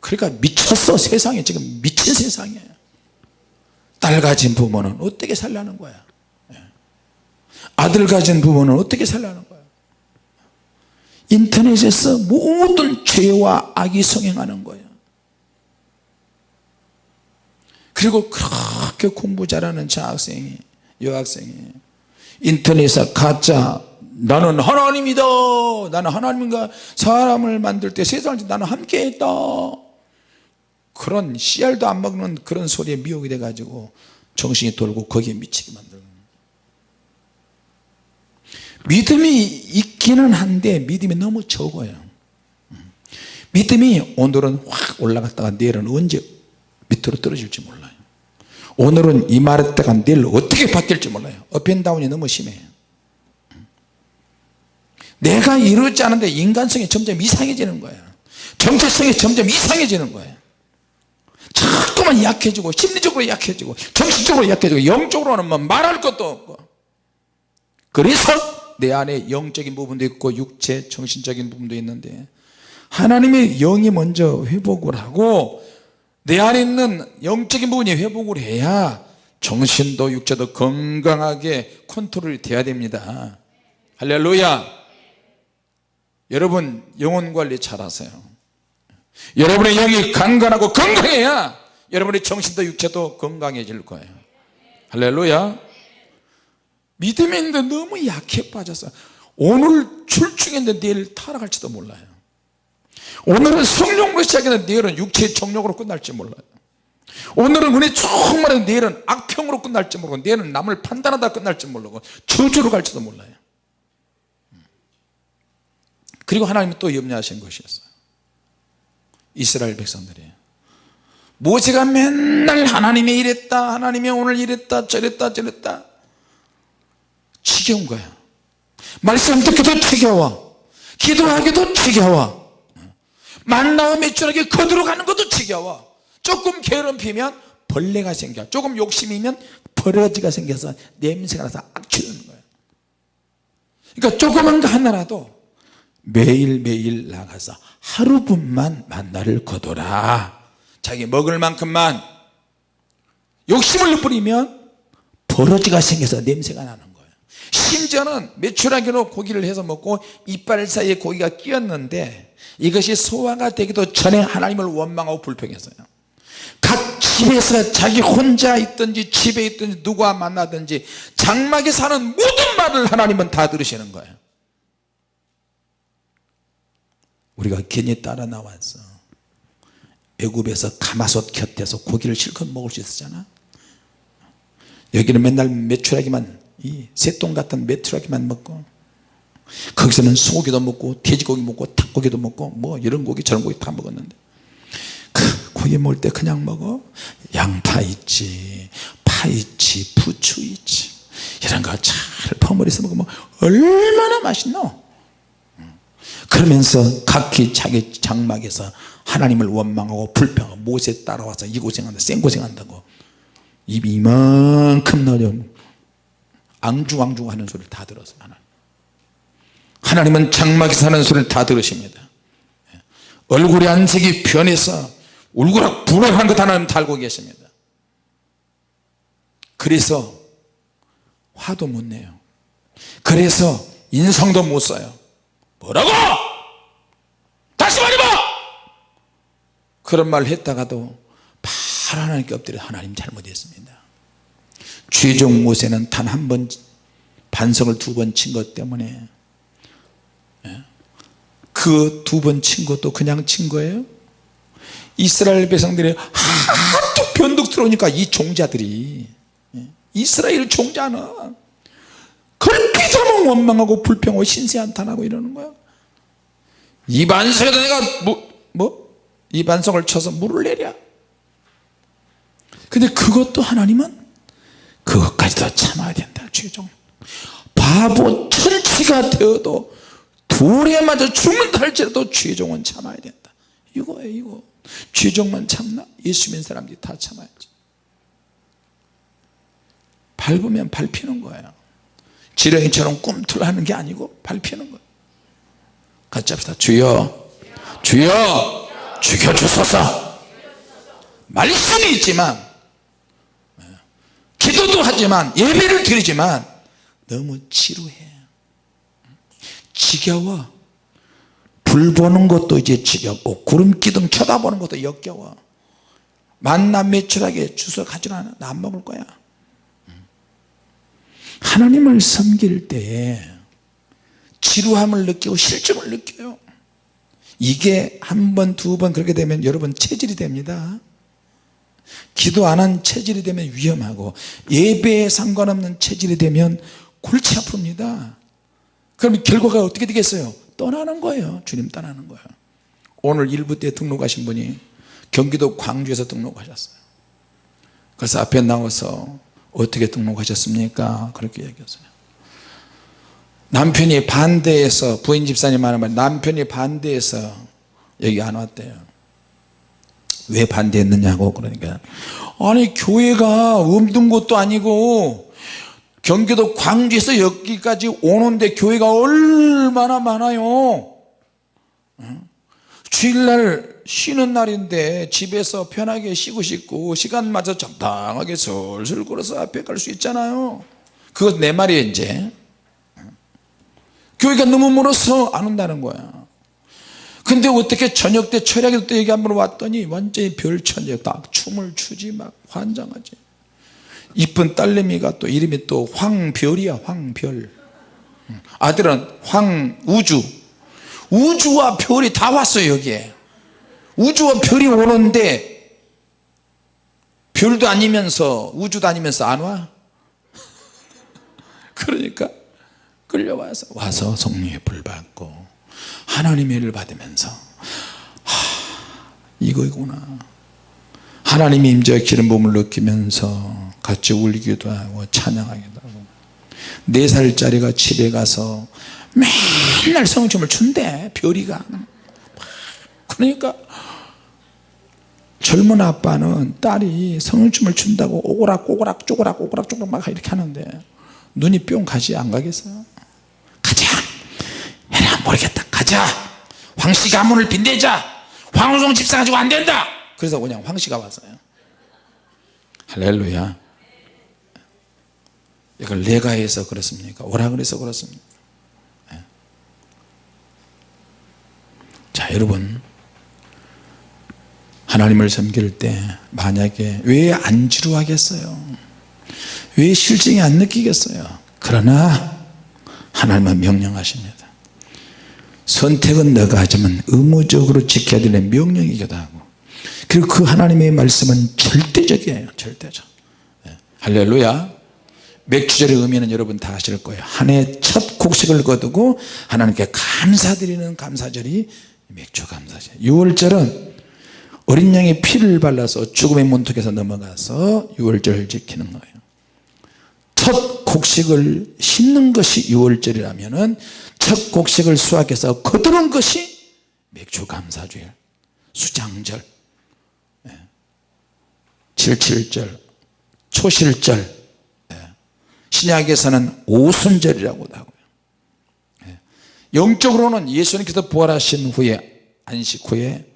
S1: 그러니까 미쳤어. 세상에 지금 미친 세상이에요 딸 가진 부모는 어떻게 살라는 거야? 예. 아들 가진 부모는 어떻게 살라는 거야? 인터넷에서 모든 죄와 악이 성행하는 거예요 그리고 그렇게 공부 잘하는 저 학생이 여학생이 인터넷에서 가짜 나는 하나님이다. 나는 하나님과 사람을 만들 때 세상을 나는 함께 했다. 그런 씨알도 안 먹는 그런 소리에 미혹이 돼 가지고 정신이 돌고 거기에 미치게 만들고 믿음이 있기는 한데 믿음이 너무 적어요. 믿음이 오늘은 확 올라갔다가 내일은 언제 밑으로 떨어질지 몰라요. 오늘은 이 말했다가 내일 어떻게 바뀔지 몰라요. 업앤다운이 너무 심해요 내가 이루지 않은데 인간성이 점점 이상해지는 거예요. 정체성이 점점 이상해지는 거예요. 자꾸만 약해지고 심리적으로 약해지고 정신적으로 약해지고 영적으로는 뭐 말할 것도 없고. 그래서 내 안에 영적인 부분도 있고 육체 정신적인 부분도 있는데 하나님의 영이 먼저 회복을 하고 내 안에 있는 영적인 부분이 회복을 해야 정신도 육체도 건강하게 컨트롤이 돼야 됩니다. 할렐루야 여러분 영혼관리 잘하세요. 여러분의 영이 강건하고 건강해야 여러분의 정신도 육체도 건강해질 거예요. 할렐루야. 믿음이 있는데 너무 약해 빠졌어 오늘 출중했는데 내일 타락할지도 몰라요. 오늘은 성령으로 시작했는데 내일은 육체의 정력으로 끝날지 몰라요. 오늘은 은혜 정말 내일은 악평으로 끝날지 모르고 내일은 남을 판단하다 끝날지 모르고 저주로 갈지도 몰라요 그리고 하나님은 또 염려하신 것이었어요. 이스라엘 백성들이. 모세가 맨날 하나님이 이랬다 하나님이 오늘 이랬다 저랬다 저랬다. 지겨운 거야. 말씀 듣기도 지겨워. 기도하기도 지겨워. 만나와 매출하게 거들어 가는 것도 지겨워. 조금 게으름 피면 벌레가 생겨. 조금 욕심이면 버러지가 생겨서 냄새가 나서 악취나는 거예요 그러니까 조그만 거 하나라도 매일매일 나가서 하루분만 만나를 거둬라. 자기 먹을 만큼만 욕심을 부리면 버러지가 생겨서 냄새가 나는 거예요. 심지어는 메추라기로 고기를 해서 먹고 이빨 사이에 고기가 끼었는데 이것이 소화가 되기도 전에 하나님을 원망하고 불평했어요. 각 집에서 자기 혼자 있든지 집에 있든지 누구와 만나든지 장막에 사는 모든 말을 하나님은 다 들으시는 거예요 우리가 괜히 따라 나왔어 애굽에서 가마솥 곁에서 고기를 실컷 먹을 수 있었잖아. 여기는 맨날 메추라기만 이 새똥 같은 메추라기만 먹고 거기서는 소고기도 먹고 돼지고기 먹고 닭고기도 먹고 뭐 이런 고기 저런 고기 다 먹었는데. 그 고기 먹을 때 그냥 먹어? 양파 있지 파 있지 부추 있지. 이런 거 잘 버무려서 먹으면 얼마나 맛있노 그러면서 각기 자기 장막에서 하나님을 원망하고 불평하고 모세 따라와서 이 고생한다 생고생한다고. 입이 이만큼 나려. 앙중앙중 하는 소리를 다 들었어요 하나님. 하나님은 장막에서 하는 소리를 다 들으십니다. 얼굴의 안색이 변해서 울그락 불안한 것 하나님 달고 계십니다. 그래서 화도 못 내요. 그래서 인성도 못 써요 뭐라고? 다시 말해봐! 그런 말을 했다가도 바로 하나님께 엎드려 하나님 잘못했습니다. 최종 모세는 단 한 번 반성을 두 번 친 것 때문에 그 두 번 친 것도 그냥 친 거예요? 이스라엘 백성들이 하도 변덕스러우니까 이 종자들이 이스라엘 종자는 걸핏하면 원망하고 불평하고 신세 한탄하고 이러는 거야. 이 반석에다 내가 뭐, 뭐? 이 반석을 쳐서 물을 내랴. 근데 그것도 하나님은 그것까지도 참아야 된다 최종. 바보 천치가 되어도 돌에 맞아 죽는다 할지라도 최종은 참아야 된다. 이거예요 이거. 최종만 참나? 예수 믿는 사람들이 다 참아야지. 밟으면 밟히는 거예요 지렁이처럼 꿈틀하는 게 아니고 밟히는 거예요 같이 합시다. 주여 주여 죽여주소서. 말씀이 있지만 기도도 하지만 예배를 드리지만 너무 지루해. 지겨워. 불 보는 것도 이제 지겹고 구름 기둥 쳐다보는 것도 역겨워. 만나 매출하게 주워 가지고 나안 먹을 거야 하나님을 섬길 때에 지루함을 느끼고 실증을 느껴요. 이게 한 번 두 번 그렇게 되면 여러분 체질이 됩니다. 기도 안 한 체질이 되면 위험하고 예배에 상관없는 체질이 되면 골치 아픕니다. 그럼 결과가 어떻게 되겠어요? 떠나는 거예요. 주님 떠나는 거예요. 오늘 일부 때 등록하신 분이 경기도 광주에서 등록하셨어요. 그래서 앞에 나와서 어떻게 등록하셨습니까? 그렇게 얘기했어요. 남편이 반대해서 부인 집사님 하는 남편이 반대해서 여기 안 왔대요. 왜 반대했느냐고 그러니까. 아니 교회가 없는 것도 아니고 경기도 광주에서 여기까지 오는데 교회가 얼마나 많아요? 주일날 쉬는 날인데 집에서 편하게 쉬고 싶고 시간 맞춰 적당하게 슬슬 걸어서 앞에 갈 수 있잖아요. 그거 내 말이에요 이제. 교회가 너무 멀어서 안 온다는 거야. 근데 어떻게 저녁 때또 얘기 한번 왔더니 완전히 별천재 딱 춤을 추지 막 환장하지. 이쁜 딸내미가 또 이름이 또 황별이야 황별. 아들은 황우주. 우주와 별이 다 왔어요 여기에 우주와 별이 오는데 별도 아니면서 우주도 아니면서 안 와? 그러니까 끌려와서 와서 성령의 불 받고 하나님의 일 받으면서 하, 이거구나 하나님이 임재 기름 부음을 느끼면서 같이 울기도 하고 찬양하기도 하고 네 살짜리가 집에 가서 맨날 성춤을 춘대 별이가 그러니까 젊은 아빠는 딸이 성춤을 춘다고 오고락 오고락 쪼고락 오고락 쪼고락 막 이렇게 하는데 눈이 뿅 가지 안 가겠어요? 가자! 에라 모르겠다. 가자! 황씨 가문을 빛내자! 황우성 집사 가지고 안 된다! 그래서 그냥 황씨가 왔어요. 할렐루야. 이걸 내가 해서 그렇습니까? 오라 그래서 그렇습니까? 예. 자 여러분 하나님을 섬길 때 만약에 왜 안 지루하겠어요? 왜 실증이 안 느끼겠어요? 그러나 하나님은 명령하십니다. 선택은 너가 하지만 의무적으로 지켜야 되는 명령이기도 하고 그리고 그 하나님의 말씀은 절대적이에요 절대적. 예. 할렐루야. 맥주절의 의미는 여러분 다 아실 거예요. 한 해 첫 곡식을 거두고 하나님께 감사드리는 감사절이 맥주 감사절. 6월절은 어린 양의 피를 발라서 죽음의 문턱에서 넘어가서 6월절을 지키는 거예요 첫 곡식을 심는 것이 6월절이라면 첫 곡식을 수확해서 거두는 것이 맥주 감사주일 수장절 77절 초실절 예. 신약에서는 오순절이라고도 하고요 예. 영적으로는 예수님께서 부활하신 후에 안식 후에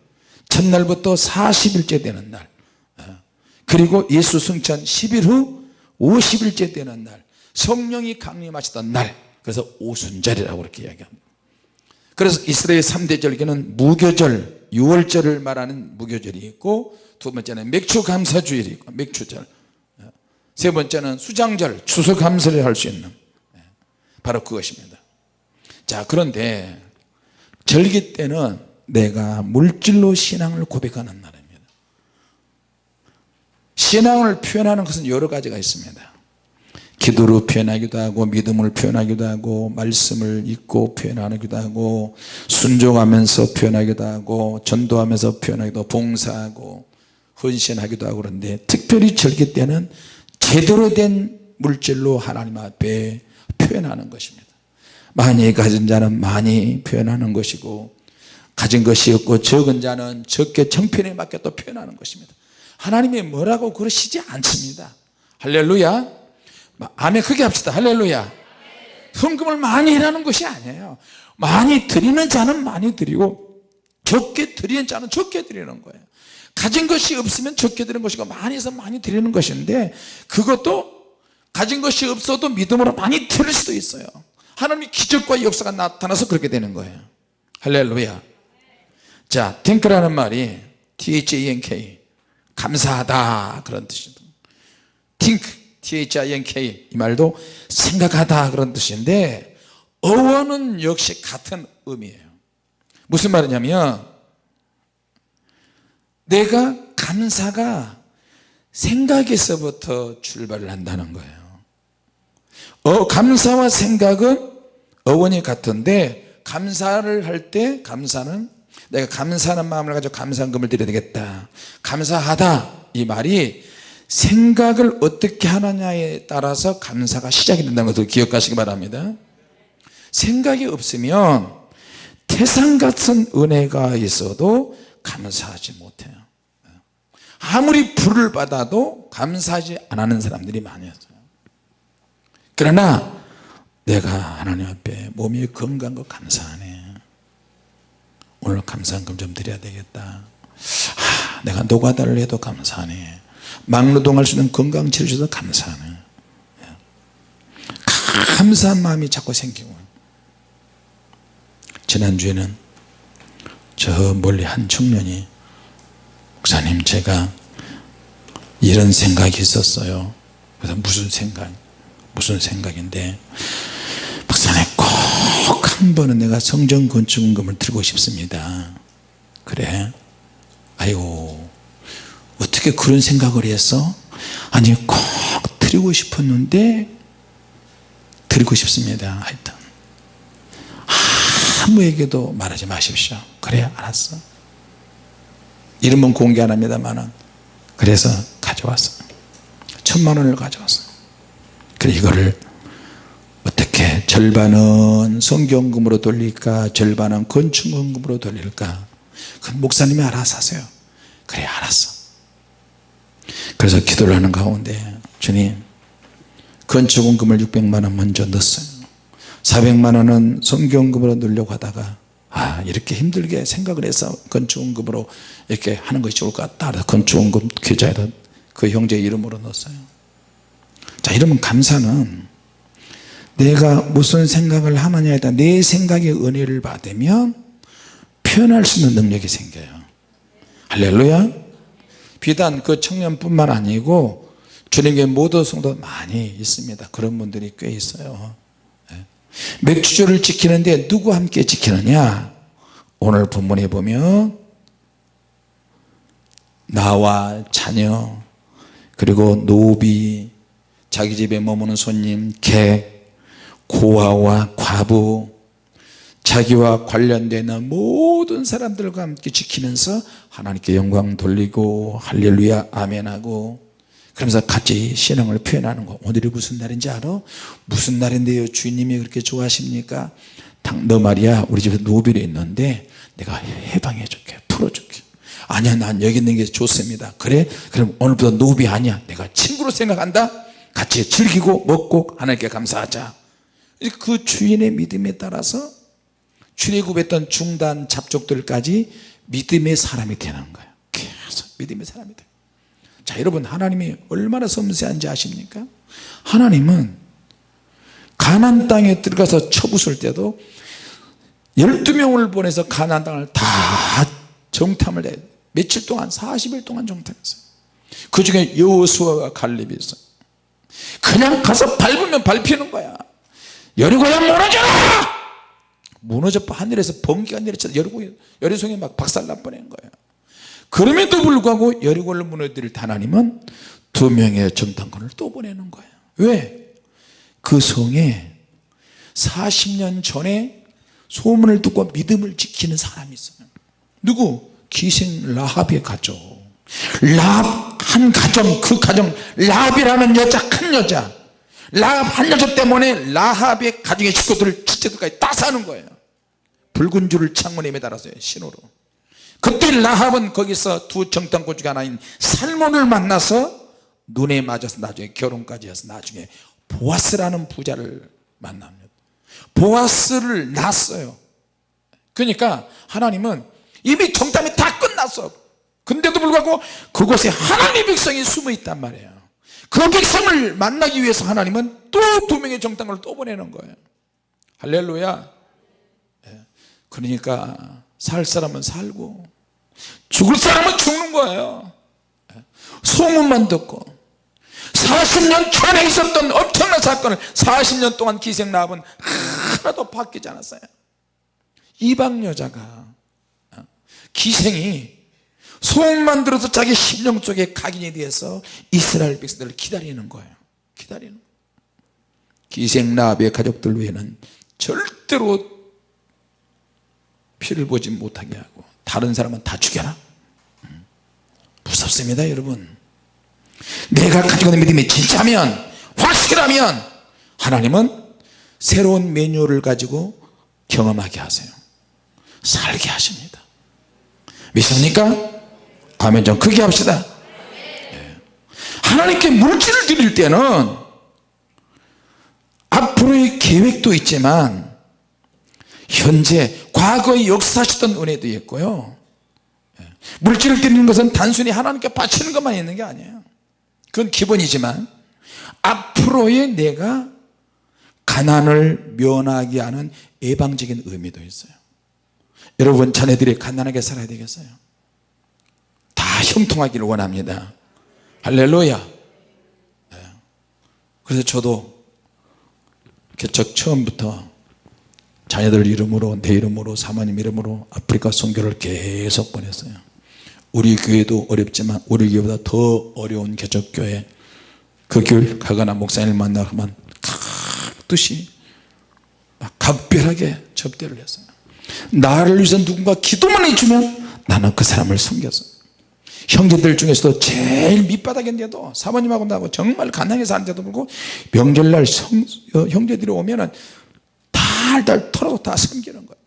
S1: 첫날부터 40일째 되는 날. 예. 그리고 예수 승천 10일 후 50일째 되는 날. 성령이 강림하시던 날. 그래서 오순절이라고 그렇게 이야기합니다. 그래서 이스라엘 3대 절기는 무교절 6월절을 말하는 무교절이 있고 두 번째는 맥주감사주일이 있고 맥주절. 세 번째는 수장절 추수감사를 할 수 있는. 바로 그것입니다. 자 그런데 절기 때는 내가 물질로 신앙을 고백하는 날입니다. 신앙을 표현하는 것은 여러 가지가 있습니다. 기도로 표현하기도 하고 믿음을 표현하기도 하고 말씀을 읽고 표현하기도 하고 순종하면서 표현하기도 하고 전도하면서 표현하기도 하고 봉사하고 헌신하기도 하고 그런데 특별히 절기 때는 제대로 된 물질로 하나님 앞에 표현하는 것입니다. 많이 가진 자는 많이 표현하는 것이고 가진 것이 없고 적은 자는 적게 정편에 맞게 또 표현하는 것입니다. 하나님이 뭐라고 그러시지 않습니다. 할렐루야. 아멘. 크게 합시다. 할렐루야. 헌금을 많이 해라는 것이 아니에요. 많이 드리는 자는 많이 드리고 적게 드리는 자는 적게 드리는 거예요. 가진 것이 없으면 적게 드리는 것이고 많이 해서 많이 드리는 것인데 그것도 가진 것이 없어도 믿음으로 많이 드릴 수도 있어요. 하나님이 기적과 역사가 나타나서 그렇게 되는 거예요. 할렐루야 자 탱크라는 말이 T-H-A-N-K 감사하다 그런 뜻입니다. T-H-I-N-K 이 말도 생각하다 그런 뜻인데 어원은 역시 같은 의미예요. 무슨 말이냐면 내가 감사가 생각에서부터 출발을 한다는 거예요. 어, 감사와 생각은 어원이 같은데 감사를 할 때 감사는 내가 감사하는 마음을 가지고 감사금을 드려야 되겠다. 감사하다. 이 말이 생각을 어떻게 하느냐에 따라서 감사가 시작이 된다는 것을 기억하시기 바랍니다. 생각이 없으면 태산 같은 은혜가 있어도 감사하지 못해요. 아무리 불을 받아도 감사하지 않는 사람들이 많이 있어요. 그러나 내가 하나님 앞에 몸이 건강한 거 감사하네 오늘 감사한금 좀 드려야 되겠다. 아, 내가 노가다를 해도 감사하네. 막노동할 수 있는 건강 치료줘도 감사하네. 감사한 마음이 자꾸 생기고. 지난주에는 저 멀리 한 청년이 목사님 제가 이런 생각이 있었어요. 그래서 무슨 생각 무슨 생각인데 꼭 한 번은 내가 성전 건축금을 들고 싶습니다. 그래? 아이고 어떻게 그런 생각을 했어 아니 꼭 드리고 싶었는데 드리고 싶습니다. 하여튼. 아무에게도 말하지 마십시오. 그래 알았어. 이름은 공개 안 합니다만 그래서 가져왔어. 천만 원을 가져왔어. 그래 이거를 절반은 성경금으로 돌릴까? 절반은 건축원금으로 돌릴까? 그건 목사님이 알아서 하세요. 그래 알았어. 그래서 기도를 하는 가운데 주님 건축원금을 600만원 먼저 넣었어요. 400만원은 성경금으로 넣으려고 하다가 아 이렇게 힘들게 생각을 해서 건축원금으로 이렇게 하는 것이 좋을 것 같다. 그래서 건축원금 계좌에다 그 형제 이름으로 넣었어요. 자 이러면 감사는 내가 무슨 생각을 하느냐에 따라 내 생각의 은혜를 받으면 표현할 수 있는 능력이 생겨요. 할렐루야. 비단 그 청년뿐만 아니고 주님의 모든 성도 많이 있습니다. 그런 분들이 꽤 있어요. 예. 맥주주를 지키는데 누구 함께 지키느냐? 오늘 본문에 보면 나와 자녀 그리고 노비 자기 집에 머무는 손님 객 고아와 과부 자기와 관련되는 모든 사람들과 함께 지키면서 하나님께 영광 돌리고 할렐루야 아멘하고 그러면서 같이 신앙을 표현하는 거. 오늘이 무슨 날인지 알아? 무슨 날인데요? 주인님이 그렇게 좋아하십니까? 너 말이야 우리 집에 노비로 있는데 내가 해방해 줄게 풀어줄게. 아니야 난 여기 있는 게 좋습니다. 그래? 그럼 오늘부터 노비 아니야. 내가 친구로 생각한다? 같이 즐기고 먹고 하나님께 감사하자 그 주인의 믿음에 따라서 출애굽했던 중단 잡족들까지 믿음의 사람이 되는 거예요. 계속 믿음의 사람이 돼요 자 여러분 하나님이 얼마나 섬세한지 아십니까? 하나님은 가난 땅에 들어가서 쳐부술 때도 12명을 보내서 가난 땅을 다 정탐을 해. 며칠 동안 40일 동안 정탐했어요. 그 중에 여호수아가 갈렙이 있어요. 그냥 가서 밟으면 밟히는 거야 여리고야 무너져라! 무너져 하늘에서 번개가 내려쳐 여리고 여리송이 막 박살나 버리는 거예요. 그럼에도 불구하고 여리고를 무너뜨릴 하나님은 두 명의 정탐꾼을 또 보내는 거예요. 왜? 그 성에 40년 전에 소문을 듣고 믿음을 지키는 사람이 있어요 누구? 기생 라합의 가족. 라합 한 가정 그 가정 라합이라는 여자 큰 여자 라합 한 여자 때문에 라합의 가정의 식구들을 지체들까지 다 사는 거예요. 붉은 줄을 창문에 매달았어요 신호로. 그때 라합은 거기서 두 정탐꾼 중에 하나인 살몬을 만나서 눈에 맞아서 나중에 결혼까지 해서 나중에 보아스라는 부자를 만납니다. 보아스를 낳았어요. 그러니까 하나님은 이미 정탐이 다 끝났어. 근데도 불구하고 그곳에 하나님의 백성이 숨어 있단 말이에요 그 백성을 만나기 위해서 하나님은 또 두 명의 정탐을 또 보내는 거예요 할렐루야 예. 그러니까 살 사람은 살고 죽을 사람은 죽는 거예요 예. 소문만 듣고 40년 전에 있었던 엄청난 사건을 40년 동안 기생 나합은 하나도 바뀌지 않았어요 이방 여자가 어, 기생이 소문만 들어서 자기 심령 속에 각인이 되어서 이스라엘 백성들을 기다리는 거예요 기다리는 거예요. 기생 나합의 가족들 외에는 절대로 피를 보지 못하게 하고 다른 사람은 다 죽여라 음. 무섭습니다 여러분 내가 가지고 있는 믿음이 진짜면 확실하면 하나님은 새로운 메뉴를 가지고 경험하게 하세요 살게 하십니다 믿습니까? 아멘 좀 크게 합시다. 예. 하나님께 물질을 드릴 때는 앞으로의 계획도 있지만 현재 과거에 역사하셨던 은혜도 있고요. 예. 물질을 드리는 것은 단순히 하나님께 바치는 것만 있는 게 아니에요. 그건 기본이지만 앞으로의 내가 가난을 면하게 하는 예방적인 의미도 있어요. 여러분 자녀들이 가난하게 살아야 되겠어요? 다 형통하기를 원합니다. 할렐루야. 예. 그래서 저도 개척 처음부터 자녀들 이름으로 내 이름으로 사모님 이름으로 아프리카 선교를 계속 보냈어요. 우리 교회도 어렵지만 우리 교회보다 더 어려운 개척교회 그 교회 가거나 목사님을 만나면 각듯이 막 각별하게 접대를 했어요. 나를 위해서 누군가 기도만 해주면 나는 그 사람을 섬겼어요 형제들 중에서도 제일 밑바닥인데도 사모님하고 나하고 정말 가난하게 사는데도 불구하고 명절날 성, 어, 형제들이 오면은 달달 털어도 다 섬기는 거예요.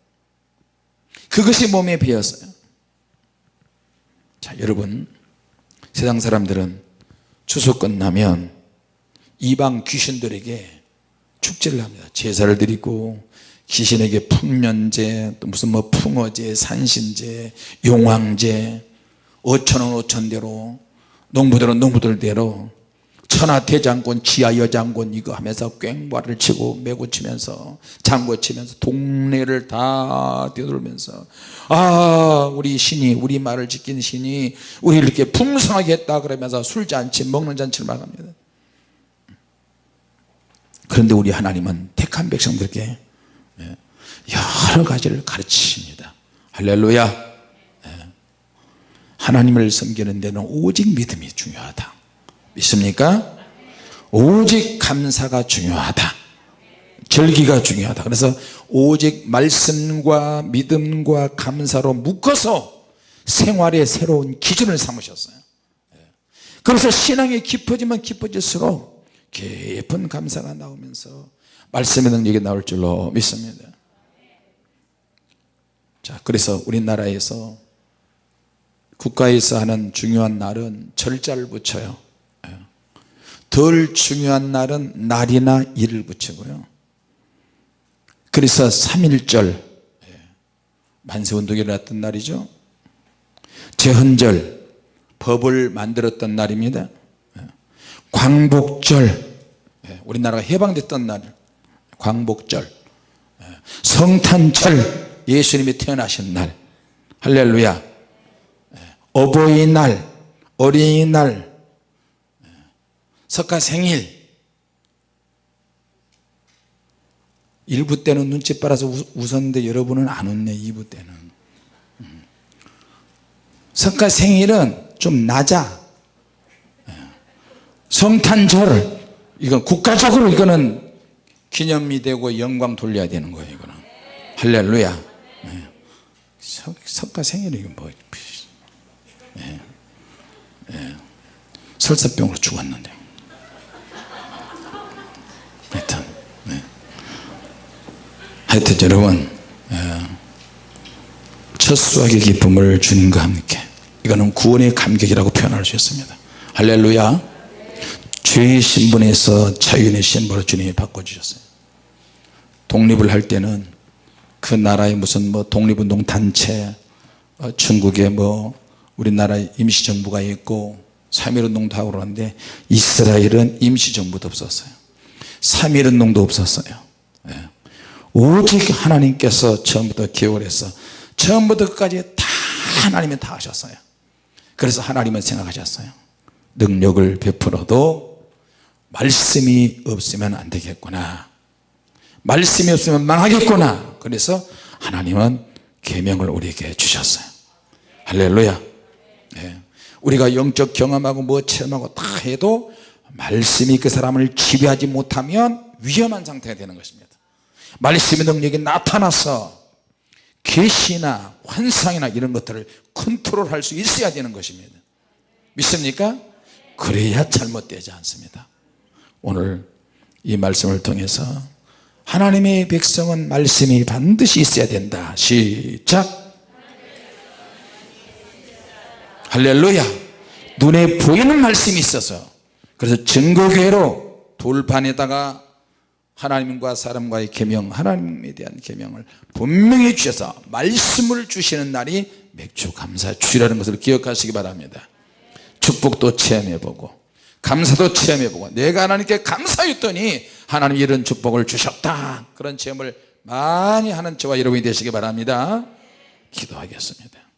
S1: 그것이 몸에 배었어요. 자 여러분. 세상 사람들은 추석 끝나면 이방 귀신들에게 축제를 합니다. 제사를 드리고 귀신에게 풍년제 또 무슨 뭐 풍어제 산신제 용왕제 오천원 오천대로 농부들은 농부들대로 천하 대장군 지하 여장군 이거 하면서 꽹과를 치고 매고 치면서 장구 치면서 동네를 다 뛰어들면서 아 우리 신이 우리 말을 지킨 신이 우리를 이렇게 풍성하게 했다 그러면서 술 잔치 먹는 잔치를 막합니다 그런데 우리 하나님은 택한 백성들에게 예, 여러 가지를 가르치십니다 할렐루야 예. 하나님을 섬기는 데는 오직 믿음이 중요하다. 믿습니까? 오직 감사가 중요하다. 절기가 중요하다. 그래서 오직 말씀과 믿음과 감사로 묶어서 생활의 새로운 기준을 삼으셨어요. 그래서 신앙이 깊어지면 깊어질수록 깊은 감사가 나오면서 말씀의 능력이 나올 줄로 믿습니다. 자 그래서 우리나라에서 국가에서 하는 중요한 날은 절자를 붙여요. 덜 중요한 날은 날이나 일을 붙이고요. 그래서 3.1절 만세운동이 일어났던 날이죠. 제헌절 법을 만들었던 날입니다. 광복절 우리나라가 해방됐던 날 광복절. 성탄절 예수님이 태어나신 날. 할렐루야 어버이날 어린이날 석가 생일 일부 때는 눈치 빨아서 웃었는데 여러분은 안 웃네 2부 때는 음. 석가 생일은 좀 낮아 예. 성탄절 이건 국가적으로 이거는 기념이 되고 영광 돌려야 되는 거예요 이거는 할렐루야 예. 석가 생일이 이건 뭐 예. 예. 설사병으로 죽었는데 하여튼 네. 하여튼 여러분 예. 첫 수확의 기쁨을 주님과 함께 이거는 구원의 감격이라고 표현할 수 있습니다 할렐루야 죄의 신분에서 자유인의 신분으로 주님이 바꿔주셨어요 독립을 할 때는 그 나라의 무슨 뭐 독립운동 단체 어, 중국에 뭐 우리나라 임시정부가 있고 3.1운동도 하고 그러는데 이스라엘은 임시정부도 없었어요. 3.1운동도 없었어요. 예. 오직 하나님께서 처음부터 기억을 해서 처음부터 끝까지 다 하나님이 다 하셨어요. 그래서 하나님은 생각하셨어요. 능력을 베풀어도 말씀이 없으면 안 되겠구나. 말씀이 없으면 망하겠구나. 그래서 하나님은 계명을 우리에게 주셨어요. 할렐루야. 네. 우리가 영적 경험하고 뭐 체험하고 다 해도 말씀이 그 사람을 지배하지 못하면 위험한 상태가 되는 것입니다. 말씀의 능력이 나타나서 계시나 환상이나 이런 것들을 컨트롤할 수 있어야 되는 것입니다. 믿습니까? 그래야 잘못되지 않습니다. 오늘 이 말씀을 통해서 하나님의 백성은 말씀이 반드시 있어야 된다. 시작 할렐루야. 눈에 보이는 말씀이 있어서. 그래서 증거교회로 돌판에다가 하나님과 사람과의 계명 하나님에 대한 계명을 분명히 주셔서 말씀을 주시는 날이 맥주 감사 주라는 것을 기억하시기 바랍니다. 축복도 체험해보고 감사도 체험해보고 내가 하나님께 감사했더니 하나님 이런 축복을 주셨다. 그런 체험을 많이 하는 저와 여러분이 되시기 바랍니다. 기도하겠습니다